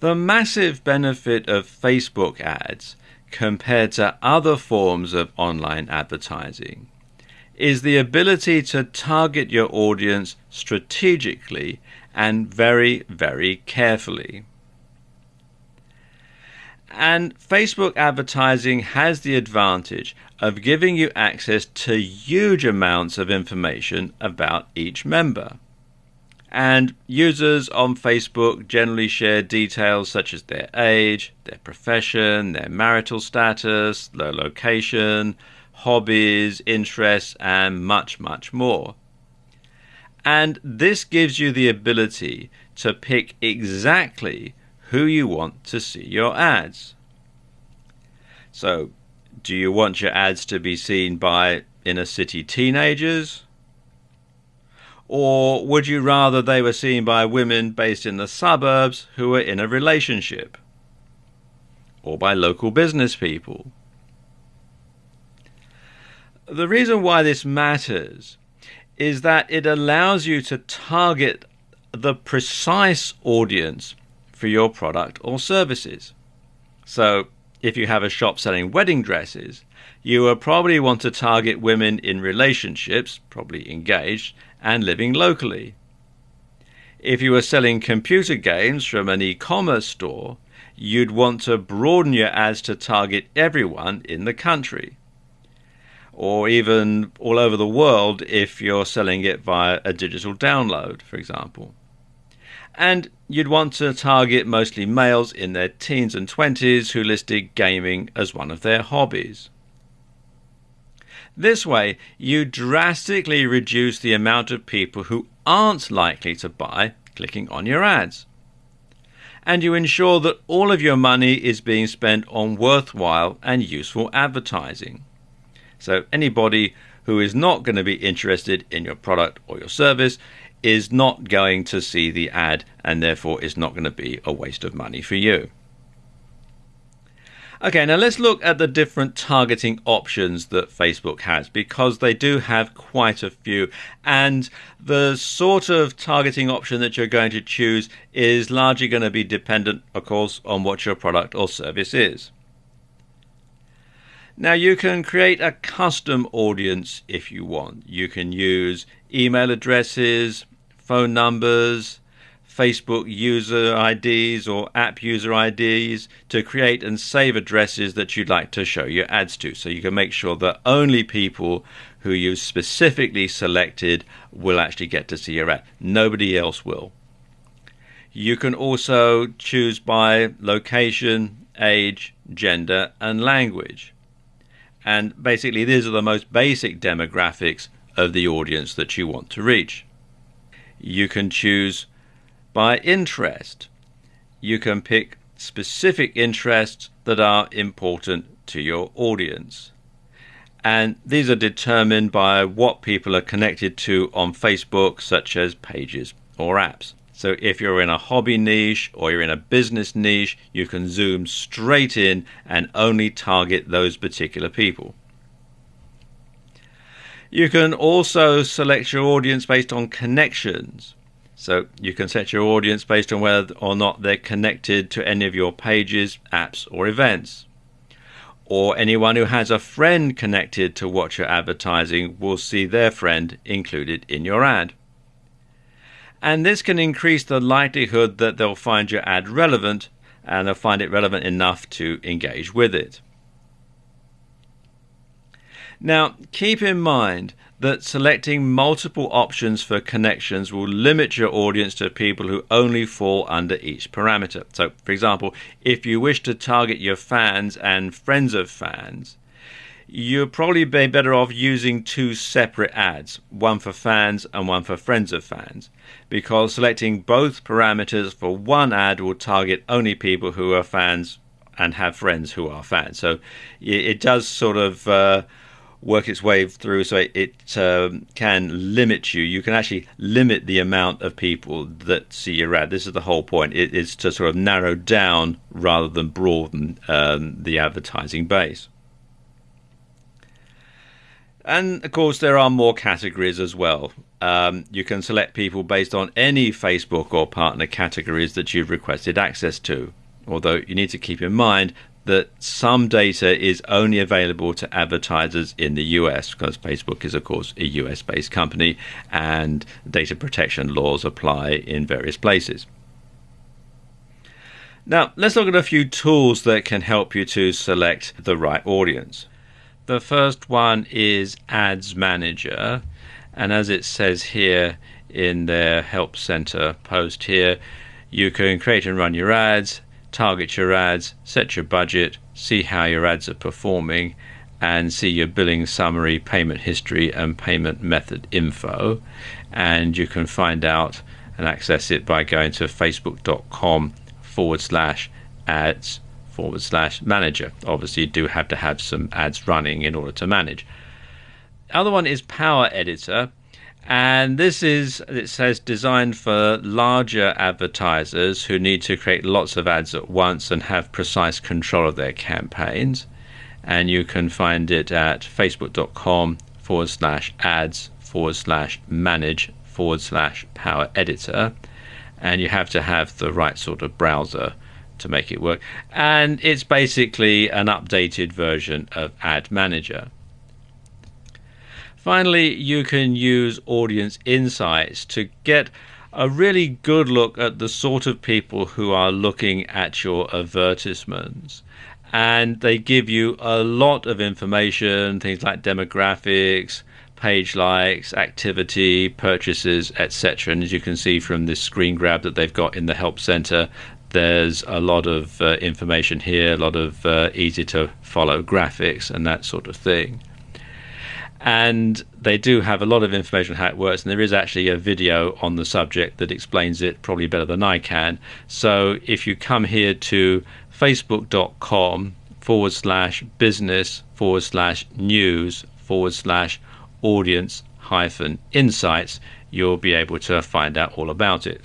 The massive benefit of Facebook ads compared to other forms of online advertising is the ability to target your audience strategically and very, very carefully. And Facebook advertising has the advantage of giving you access to huge amounts of information about each member. And users on Facebook generally share details such as their age, their profession, their marital status, their location, hobbies, interests, and much, much more. And this gives you the ability to pick exactly who you want to see your ads. So, do you want your ads to be seen by inner city teenagers? Or would you rather they were seen by women based in the suburbs who are in a relationship? Or by local business people? The reason why this matters is that it allows you to target the precise audience for your product or services. So, if you have a shop selling wedding dresses, you will probably want to target women in relationships, probably engaged, and living locally. If you were selling computer games from an e commerce store, you'd want to broaden your ads to target everyone in the country. Or even all over the world if you're selling it via a digital download, for example. And you'd want to target mostly males in their teens and 20s who listed gaming as one of their hobbies. This way, you drastically reduce the amount of people who aren't likely to buy clicking on your ads. And you ensure that all of your money is being spent on worthwhile and useful advertising. So, anybody who is not going to be interested in your product or your service is not going to see the ad and therefore is not going to be a waste of money for you. Okay, now let's look at the different targeting options that Facebook has because they do have quite a few. And the sort of targeting option that you're going to choose is largely going to be dependent, of course, on what your product or service is. Now, you can create a custom audience if you want. You can use email addresses, phone numbers, Facebook user IDs or app user IDs to create and save addresses that you'd like to show your ads to. So you can make sure that only people who you've specifically selected will actually get to see your ad. Nobody else will. You can also choose by location, age, gender, and language. And basically, these are the most basic demographics of the audience that you want to reach. You can choose by interest. You can pick specific interests that are important to your audience. And these are determined by what people are connected to on Facebook, such as pages or apps. So if you're in a hobby niche or you're in a business niche, you can zoom straight in and only target those particular people. You can also select your audience based on connections. So you can set your audience based on whether or not they're connected to any of your pages, apps, or events. Or anyone who has a friend connected to what you're advertising will see their friend included in your ad. And this can increase the likelihood that they'll find your ad relevant and they'll find it relevant enough to engage with it. Now, keep in mind that selecting multiple options for connections will limit your audience to people who only fall under each parameter. So, for example, if you wish to target your fans and friends of fans, you'll probably be better off using two separate ads, one for fans and one for friends of fans, because selecting both parameters for one ad will target only people who are fans and have friends who are fans. So it does sort of uh, work its way through so it, it um, can limit you. You can actually limit the amount of people that see your ad. This is the whole point. It is to sort of narrow down rather than broaden um, the advertising base. And of course, there are more categories as well. Um, you can select people based on any Facebook or partner categories that you've requested access to. Although you need to keep in mind that some data is only available to advertisers in the US because Facebook is, of course, a US based company and data protection laws apply in various places. Now, let's look at a few tools that can help you to select the right audience. The first one is Ads Manager, and as it says here in their Help Center post here, you can create and run your ads, target your ads, set your budget, see how your ads are performing, and see your billing summary, payment history, and payment method info. And you can find out and access it by going to facebook.com forward slash ads forward slash manager. Obviously, you do have to have some ads running in order to manage. The other one is Power Editor. And this is, it says, designed for larger advertisers who need to create lots of ads at once and have precise control of their campaigns. And you can find it at facebook.com forward slash ads forward slash manage forward slash power editor. And you have to have the right sort of browser to make it work. And it's basically an updated version of Ad Manager. Finally, you can use audience insights to get a really good look at the sort of people who are looking at your advertisements. And they give you a lot of information, things like demographics, page likes, activity, purchases, etc. And as you can see from this screen grab that they've got in the Help Center, there's a lot of uh, information here, a lot of uh, easy to follow graphics and that sort of thing and they do have a lot of information on how it works and there is actually a video on the subject that explains it probably better than i can. So if you come here to facebook.com forward slash business forward slash news forward slash audience hyphen insights you'll be able to find out all about it